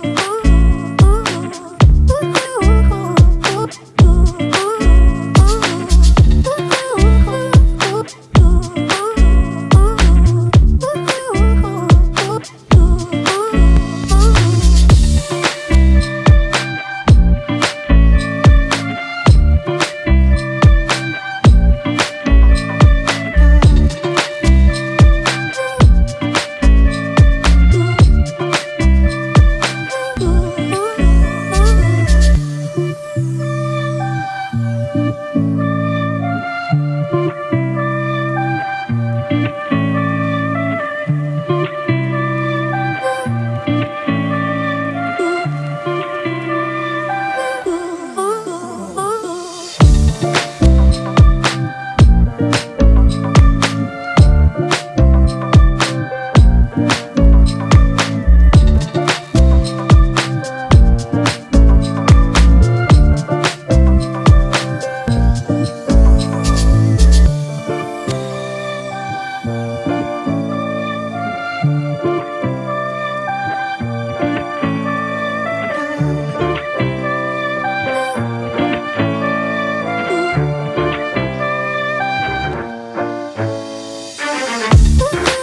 Ooh. Bye.